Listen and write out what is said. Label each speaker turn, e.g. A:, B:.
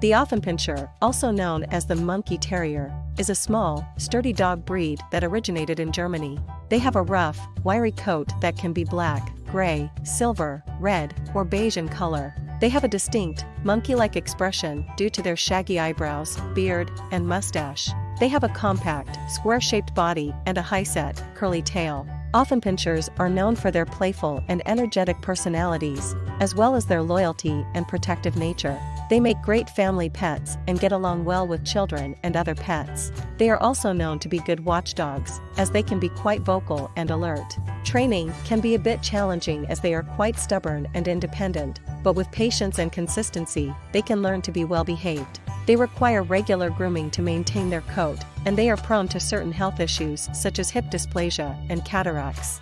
A: The Affenpinscher, also known as the Monkey Terrier, is a small, sturdy dog breed that originated in Germany. They have a rough, wiry coat that can be black, gray, silver, red, or beige in color. They have a distinct, monkey-like expression due to their shaggy eyebrows, beard, and mustache. They have a compact, square-shaped body and a high-set, curly tail. Affenpinschers are known for their playful and energetic personalities, as well as their loyalty and protective nature. They make great family pets and get along well with children and other pets. They are also known to be good watchdogs, as they can be quite vocal and alert. Training can be a bit challenging as they are quite stubborn and independent, but with patience and consistency, they can learn to be well behaved. They require regular grooming to maintain their coat, and they are prone to certain health issues such as hip dysplasia and cataracts.